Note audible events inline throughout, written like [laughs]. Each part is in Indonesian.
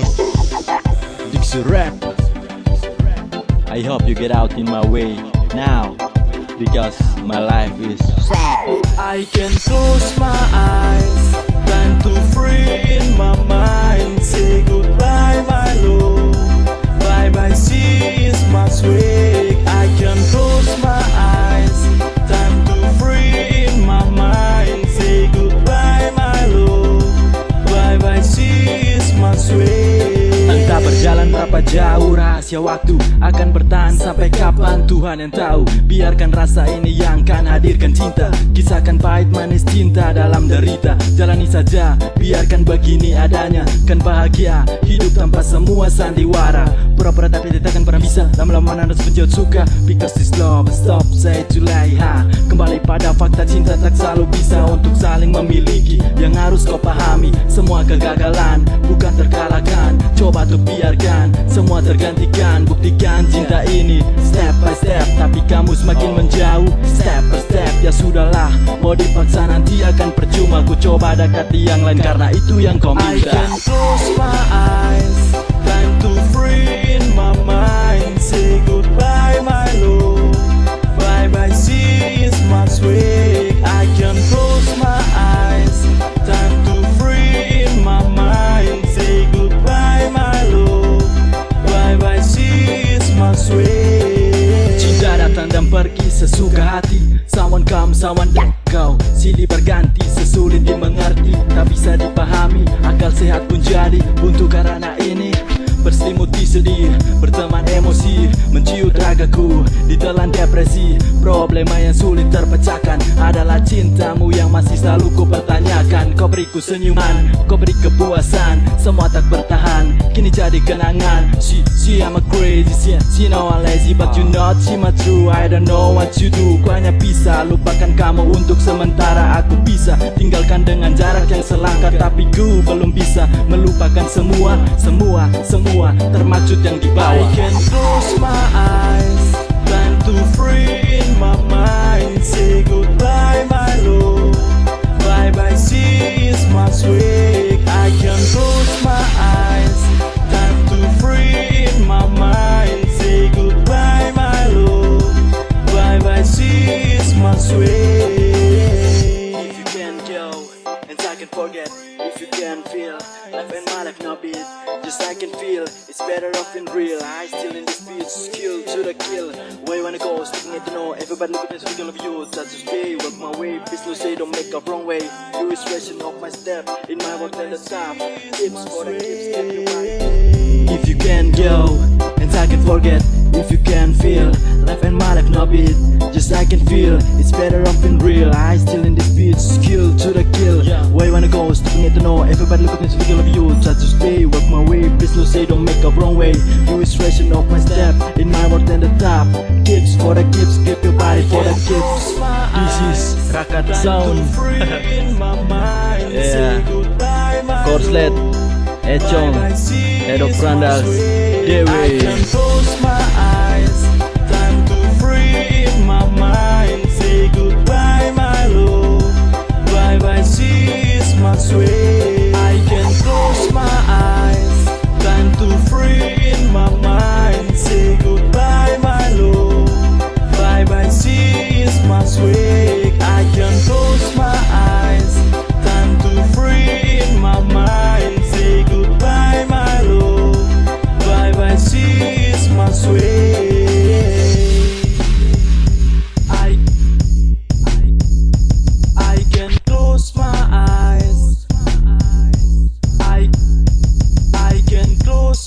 Dixie Rap I hope you get out in my way now Because my life is sad. I can close my eyes Time to free rahasia waktu Akan bertahan sampai kapan? Tuhan yang tahu. Biarkan rasa ini yang kan hadirkan cinta. Kisahkan pahit manis cinta dalam derita. Jalani saja biarkan begini adanya. Kan bahagia hidup tanpa semua sandiwara. Pura-pura tapi tidak akan pernah bisa. Lama-lama harus menjauh suka. Because this love. Stop say to lie ha. Pada fakta cinta tak selalu bisa Untuk saling memiliki. Yang harus kau pahami Semua kegagalan bukan terkalahkan. Coba tuh biarkan Semua tergantikan. Buktikan cinta ini Step by step. Tapi kamu semakin menjauh Step by step. Ya sudahlah Mau dipaksa nanti akan percuma. Ku coba dekati yang lain Karena itu yang kau I minta can close my eyes sesulit dimengerti Tak bisa dipahami, akal sehat pun jadi Buntu karena ini. Berselimuti sedih, berteman emosi. Menciut ragaku, ditelan depresi. Problema yang sulit terpecahkan Adalah cintamu yang masih selalu ku pertanyakan. Kau beriku senyuman, kau beri kepuasan. Semua tak bertahan, kini jadi kenangan. She, she I'm a crazy, she, she know I'm lazy But you not, she my true, I don't know what you do. Ku hanya bisa lupakan kamu untuk sementara. Aku bisa tinggalkan dengan jarak yang selangkah. Tapi ku belum bisa melupakan semua, semua, semua Termaksud yang di I can close my eyes Time to free in my mind. Say goodbye my love. Bye bye see is my sweet I can close my eyes Time to free in my mind. Say goodbye my love. Bye bye see is my sweet forget If you can feel life and my life no beat Just I can feel it's better off in real. I still in this beat skill to the kill. Where you wanna go speaking it? To know Everybody look at me speaking of you Try to stay work my way. Please no say don't make a wrong way. You is racing off my step In my work at the top. Tips for the kids If you can go and I can forget If you can feel life and my life no beat Just I can feel it's better off in real. I still in this beat skill to the kill. Where you wanna go? Speaking it to know Everybody look at me speaking of you. Try to stay work my way. Please no say don't make a wrong way. You is racing off my step. In my world and the top. Kips for the kips Keep your body for the kips This is Rakat Sound. [laughs] Yeah. Korslet Echong Edok Prandas Dewi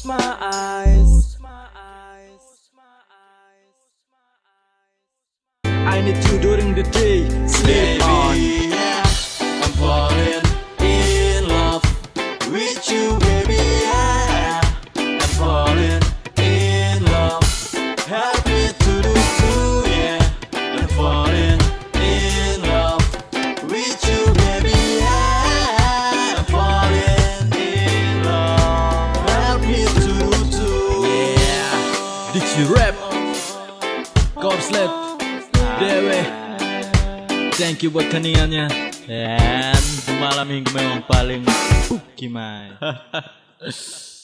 my eyes. I need you during the day. Sleep on Dixie Rap. Korslet Dewe. Thank you buat kaniannya Dan malam minggu memang paling gimana [laughs]